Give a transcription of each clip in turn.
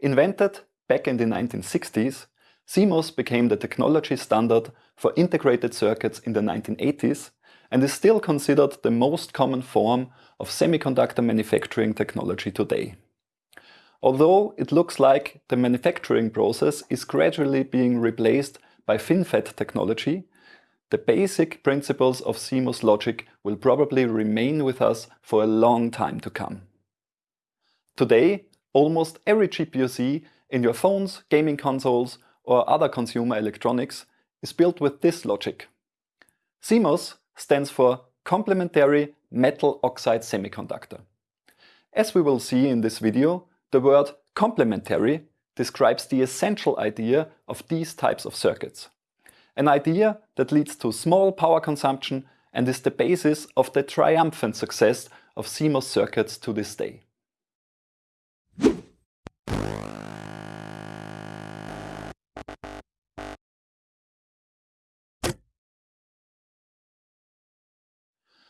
Invented back in the 1960s, CMOS became the technology standard for integrated circuits in the 1980s and is still considered the most common form of semiconductor manufacturing technology today. Although it looks like the manufacturing process is gradually being replaced by FinFET technology, the basic principles of CMOS logic will probably remain with us for a long time to come. Today, almost every IC in your phones, gaming consoles or other consumer electronics is built with this logic. CMOS stands for Complementary Metal Oxide Semiconductor. As we will see in this video, the word complementary describes the essential idea of these types of circuits. An idea that leads to small power consumption and is the basis of the triumphant success of CMOS circuits to this day.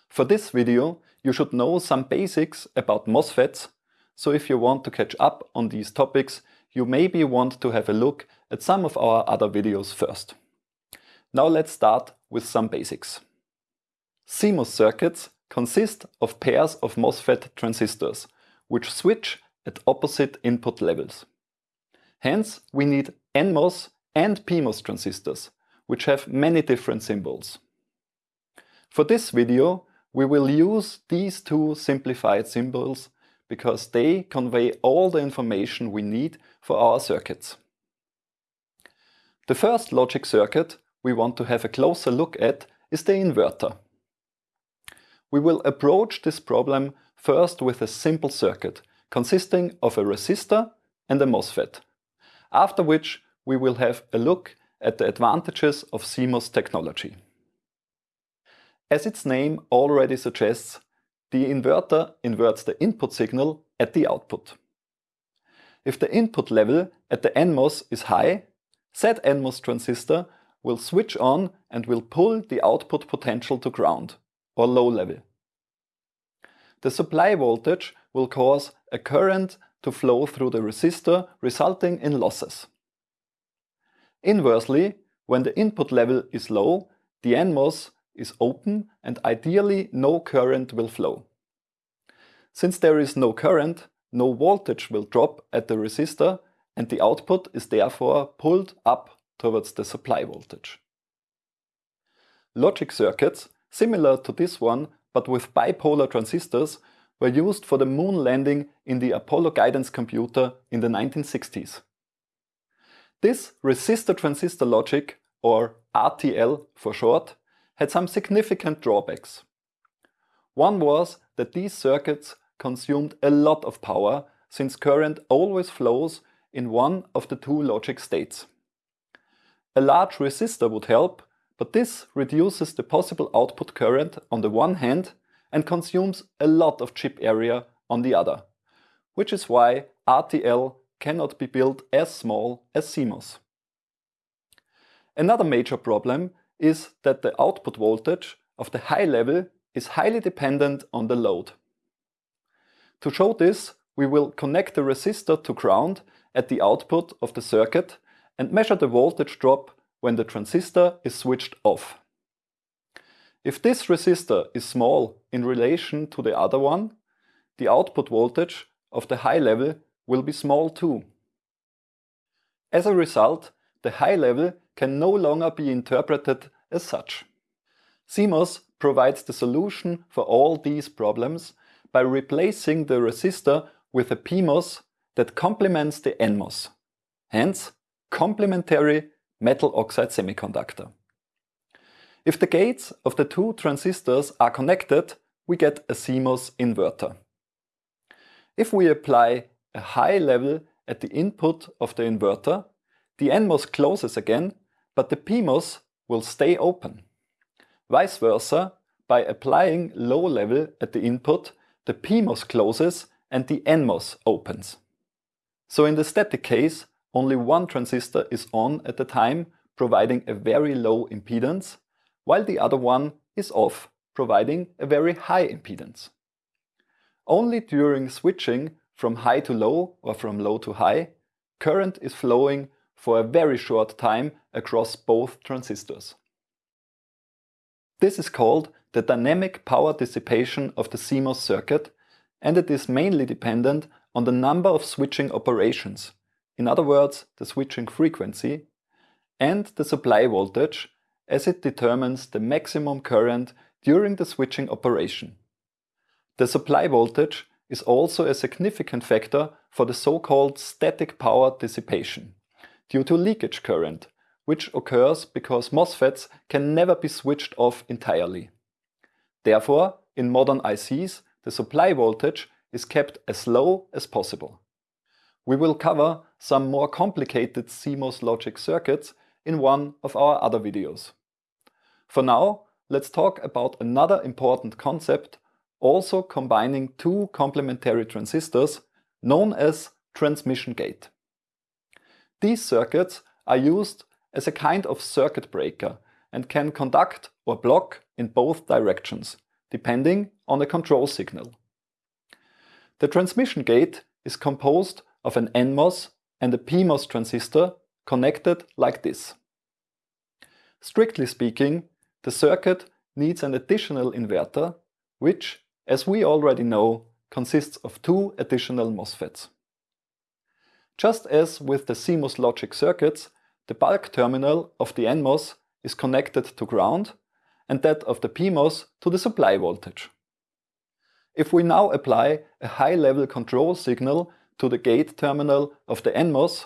For this video, you should know some basics about MOSFETs, so if you want to catch up on these topics, you maybe want to have a look at some of our other videos first. Now let's start with some basics. CMOS circuits consist of pairs of MOSFET transistors, which switch at opposite input levels. Hence, we need NMOS and PMOS transistors, which have many different symbols. For this video, we will use these two simplified symbols because they convey all the information we need for our circuits. The first logic circuit we want to have a closer look at is the inverter. We will approach this problem first with a simple circuit consisting of a resistor and a MOSFET, after which we will have a look at the advantages of CMOS technology. As its name already suggests, the inverter inverts the input signal at the output. If the input level at the NMOS is high, said NMOS transistor will switch on and will pull the output potential to ground, or low level. The supply voltage will cause a current to flow through the resistor, resulting in losses. Inversely, when the input level is low, the NMOS is open and ideally no current will flow. Since there is no current, no voltage will drop at the resistor and the output is therefore pulled up towards the supply voltage. Logic circuits, similar to this one but with bipolar transistors, were used for the moon landing in the Apollo guidance computer in the 1960s. This resistor transistor logic, or RTL for short, had some significant drawbacks. One was that these circuits consumed a lot of power since current always flows in one of the two logic states. A large resistor would help, but this reduces the possible output current on the one hand and consumes a lot of chip area on the other, which is why RTL cannot be built as small as CMOS. Another major problem is that the output voltage of the high level is highly dependent on the load. To show this, we will connect the resistor to ground at the output of the circuit and measure the voltage drop when the transistor is switched off. If this resistor is small in relation to the other one, the output voltage of the high level will be small too. As a result, the high level can no longer be interpreted as such. CMOS provides the solution for all these problems by replacing the resistor with a PMOS that complements the NMOS, hence complementary metal oxide semiconductor. If the gates of the two transistors are connected, we get a CMOS inverter. If we apply a high level at the input of the inverter, the NMOS closes again, but the PMOS will stay open. Vice versa, by applying low level at the input, the PMOS closes and the NMOS opens. So in the static case, only one transistor is on at a time, providing a very low impedance, while the other one is off, providing a very high impedance. Only during switching from high to low or from low to high, current is flowing for a very short time across both transistors. This is called the dynamic power dissipation of the CMOS circuit and it is mainly dependent on the number of switching operations, in other words the switching frequency, and the supply voltage as it determines the maximum current during the switching operation. The supply voltage is also a significant factor for the so-called static power dissipation due to leakage current, which occurs because MOSFETs can never be switched off entirely. Therefore, in modern ICs, the supply voltage is kept as low as possible. We will cover some more complicated CMOS logic circuits in one of our other videos. For now, let's talk about another important concept, also combining two complementary transistors, known as transmission gate. These circuits are used as a kind of circuit breaker and can conduct or block in both directions, depending on the control signal. The transmission gate is composed of an NMOS and a PMOS transistor connected like this. Strictly speaking, the circuit needs an additional inverter, which, as we already know, consists of two additional MOSFETs. Just as with the CMOS logic circuits, the bulk terminal of the NMOS is connected to ground and that of the PMOS to the supply voltage. If we now apply a high-level control signal to the gate terminal of the NMOS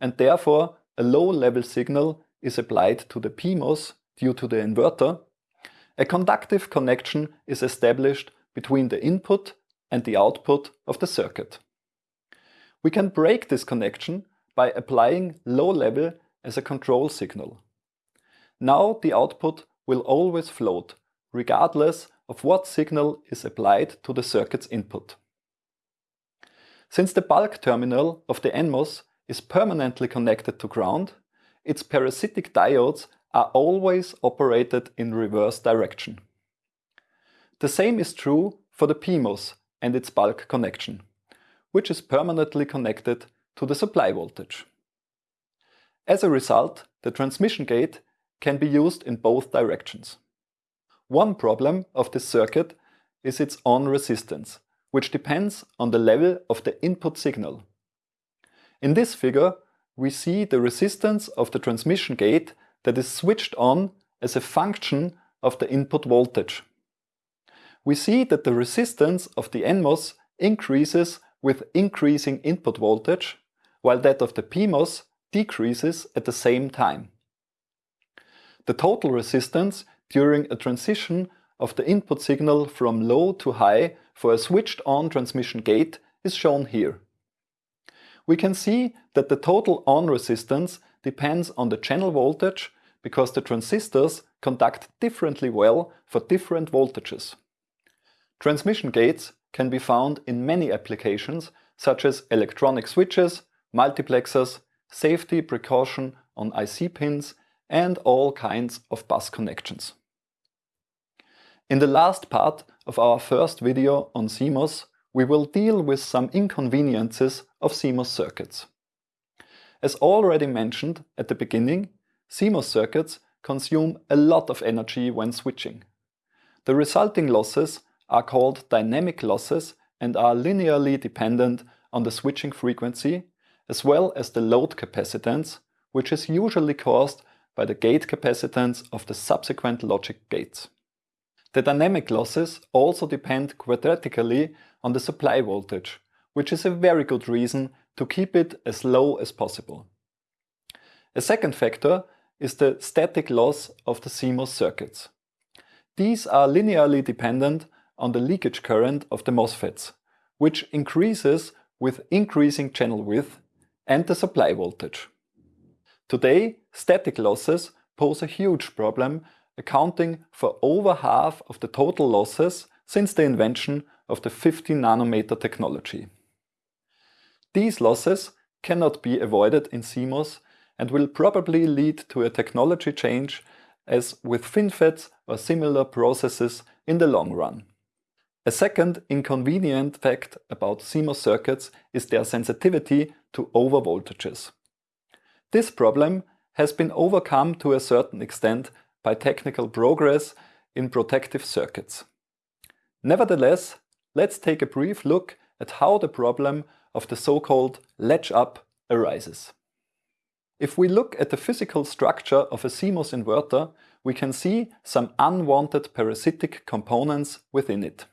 and therefore a low-level signal is applied to the PMOS due to the inverter, a conductive connection is established between the input and the output of the circuit. We can break this connection by applying low level as a control signal. Now the output will always float, regardless of what signal is applied to the circuit's input. Since the bulk terminal of the NMOS is permanently connected to ground, its parasitic diodes are always operated in reverse direction. The same is true for the PMOS and its bulk connection, which is permanently connected to the supply voltage. As a result, the transmission gate can be used in both directions. One problem of this circuit is its on resistance, which depends on the level of the input signal. In this figure, we see the resistance of the transmission gate that is switched on as a function of the input voltage. We see that the resistance of the NMOS increases with increasing input voltage, while that of the PMOS decreases at the same time. The total resistance during a transition of the input signal from low to high for a switched on transmission gate is shown here. We can see that the total on resistance depends on the channel voltage because the transistors conduct differently well for different voltages. Transmission gates can be found in many applications such as electronic switches, multiplexers, safety precaution on IC pins and all kinds of bus connections. In the last part of our first video on CMOS, we will deal with some inconveniences of CMOS circuits. As already mentioned at the beginning, CMOS circuits consume a lot of energy when switching. The resulting losses are called dynamic losses and are linearly dependent on the switching frequency as well as the load capacitance, which is usually caused by the gate capacitance of the subsequent logic gates. The dynamic losses also depend quadratically on the supply voltage, which is a very good reason to keep it as low as possible. A second factor is the static loss of the CMOS circuits. These are linearly dependent on the leakage current of the MOSFETs, which increases with increasing channel width and the supply voltage. Today, static losses pose a huge problem, accounting for over half of the total losses since the invention of the 50 nanometer technology. These losses cannot be avoided in CMOS and will probably lead to a technology change as with FinFETs or similar processes in the long run. A second inconvenient fact about CMOS circuits is their sensitivity to overvoltages. This problem has been overcome to a certain extent by technical progress in protective circuits. Nevertheless, let's take a brief look at how the problem of the so-called latch-up arises. If we look at the physical structure of a CMOS inverter, we can see some unwanted parasitic components within it.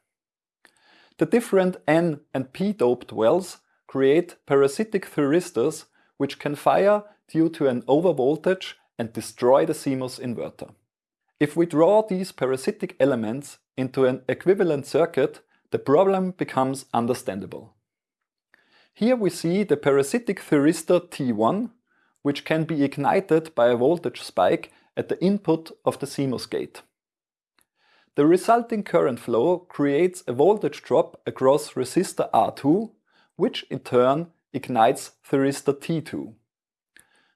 The different N and P doped wells create parasitic thyristors which can fire due to an overvoltage and destroy the CMOS inverter. If we draw these parasitic elements into an equivalent circuit, the problem becomes understandable. Here we see the parasitic thyristor T1, which can be ignited by a voltage spike at the input of the CMOS gate. The resulting current flow creates a voltage drop across resistor R2, which in turn ignites thyristor T2.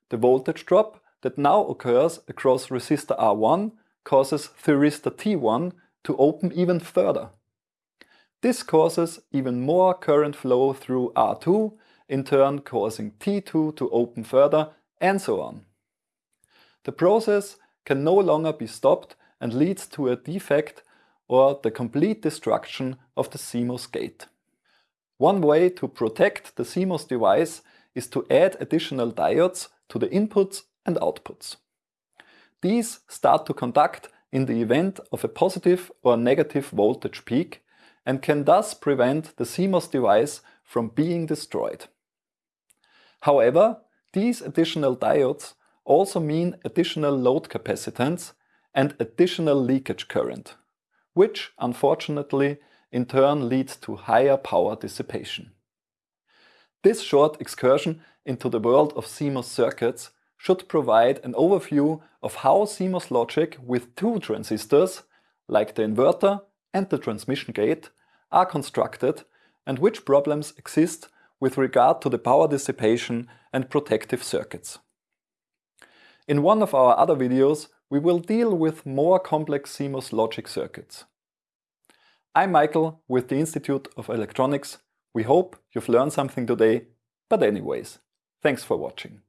The voltage drop that now occurs across resistor R1 causes thyristor T1 to open even further. This causes even more current flow through R2, in turn causing T2 to open further, and so on. The process can no longer be stopped and leads to a defect or the complete destruction of the CMOS gate. One way to protect the CMOS device is to add additional diodes to the inputs and outputs. These start to conduct in the event of a positive or negative voltage peak and can thus prevent the CMOS device from being destroyed. However, these additional diodes also mean additional load capacitance and additional leakage current, which unfortunately in turn leads to higher power dissipation. This short excursion into the world of CMOS circuits should provide an overview of how CMOS logic with two transistors, like the inverter and the transmission gate, are constructed and which problems exist with regard to the power dissipation and protective circuits. In one of our other videos, we will deal with more complex CMOS logic circuits. I'm Michael with the Institute of Electronics. We hope you've learned something today, but anyways, thanks for watching.